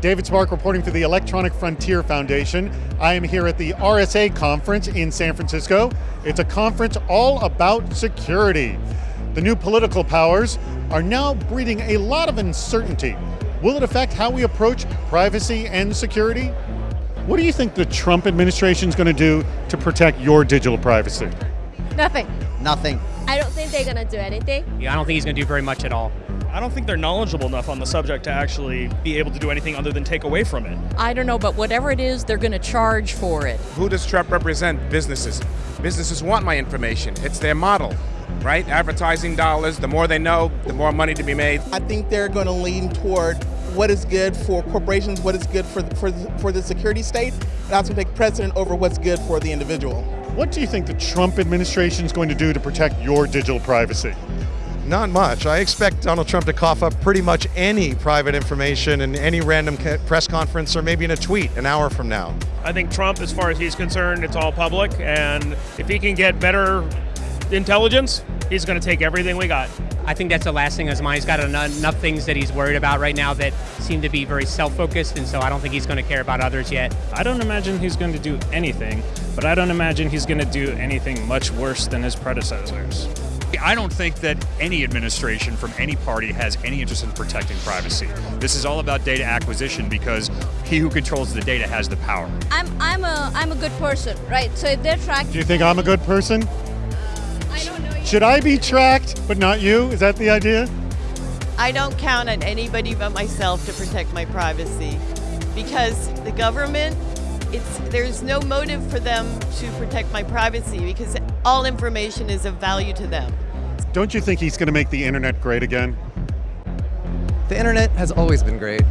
David Spark reporting for the Electronic Frontier Foundation. I am here at the RSA conference in San Francisco. It's a conference all about security. The new political powers are now breeding a lot of uncertainty. Will it affect how we approach privacy and security? What do you think the Trump administration is going to do to protect your digital privacy? Nothing. Nothing. I don't think they're gonna do anything. Yeah, I don't think he's going to do very much at all. I don't think they're knowledgeable enough on the subject to actually be able to do anything other than take away from it. I don't know, but whatever it is, they're going to charge for it. Who does Trump represent? Businesses. Businesses want my information. It's their model, right? Advertising dollars, the more they know, the more money to be made. I think they're going to lean toward what is good for corporations, what is good for, the, for, for the security state, and that's going to take precedent over what's good for the individual. What do you think the Trump administration is going to do to protect your digital privacy? Not much. I expect Donald Trump to cough up pretty much any private information in any random press conference or maybe in a tweet an hour from now. I think Trump, as far as he's concerned, it's all public, and if he can get better intelligence, he's going to take everything we got. I think that's the last thing on his mind. He's got enough, enough things that he's worried about right now that seem to be very self-focused, and so I don't think he's going to care about others yet. I don't imagine he's going to do anything, but I don't imagine he's going to do anything much worse than his predecessors. I don't think that any administration from any party has any interest in protecting privacy. This is all about data acquisition because he who controls the data has the power. I'm I'm a I'm a good person, right? So if they're tracked, Do you think I'm a good person? Uh, I don't know. Should I be tracked, but not you? Is that the idea? I don't count on anybody but myself to protect my privacy because the government it's there's no motive for them to protect my privacy because all information is of value to them. Don't you think he's going to make the internet great again? The internet has always been great.